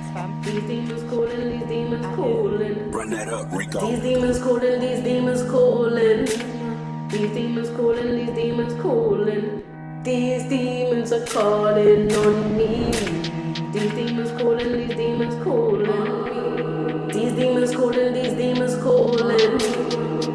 us, fam. These demons calling, these demons calling. Run that up, Rico. These demons calling, these demons calling. These demons calling, these demons calling. These demons are calling on me. These demons calling, these demons calling. These demons calling, these demons calling.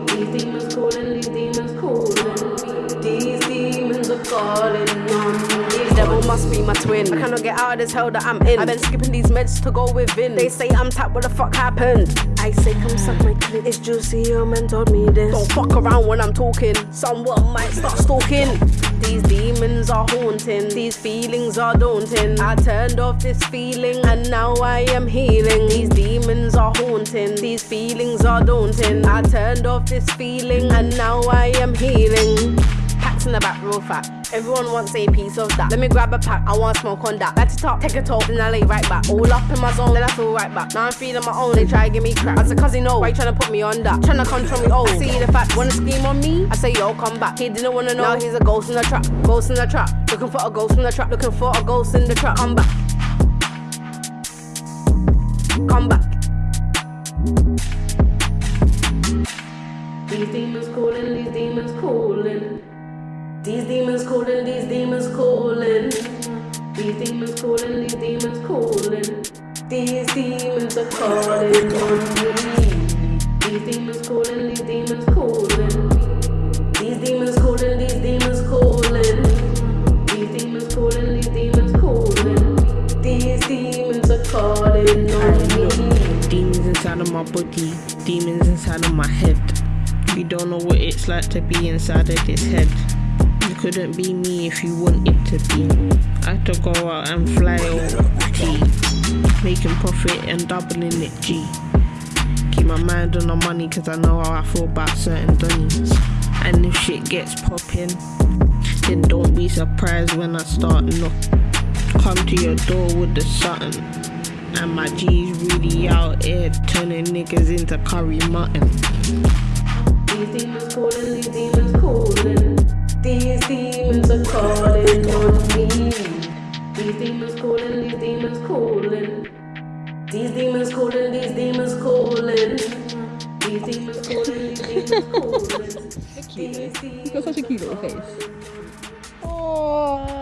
These demons calling, these demons calling. These demons are calling on me. Devil must be my twin. I cannot get out of this hell that I'm in. I've been skipping these meds to go within. They say I'm tapped, what the fuck happened? I say come suck my clit. It's juicy, your man told me this. Don't fuck around when I'm talking. Someone might start stalking. These demons are haunting. These feelings are daunting. I turned off this feeling and now I am healing. These demons are haunting. These feelings are daunting. I turned off this feeling and now I am healing. In the back, real fat. Everyone wants a piece of that. Let me grab a pack, I want smoke on that. Light it up, take a toll, then I lay right back. All up in my zone, then I feel right back. Now I'm feeling my own, they try to give me crap. As a cousin, no, why you trying to put me on that? Trying to control me, oh. See the fact, wanna scheme on me? I say, yo, come back. He didn't wanna know, now he's a ghost in the trap. Ghost in the trap. Looking for a ghost in the trap, looking for a ghost in the trap. I'm back. Come back. These demons calling, these demons calling. These demons calling, these demons calling. These demons are calling on me. These demons calling, these demons calling. These demons calling, these demons calling. These demons calling, these demons calling. These demons are calling on me. Demons inside of my body, demons inside of my head. You don't know what it's like to be inside of this head. Couldn't be me if you wanted to be. I had to go out and fly OT, making profit and doubling it G. Keep my mind on the money cause I know how I feel about certain dunnies. And if shit gets popping, then don't be surprised when I start knock. Come to your door with the something. And my G's really out here turning niggas into curry mutton. These demons calling, these demons calling. calling, these demons calling. These demons calling, these demons calling. These demons calling, these demons calling. He's got such a cute little face. Aww.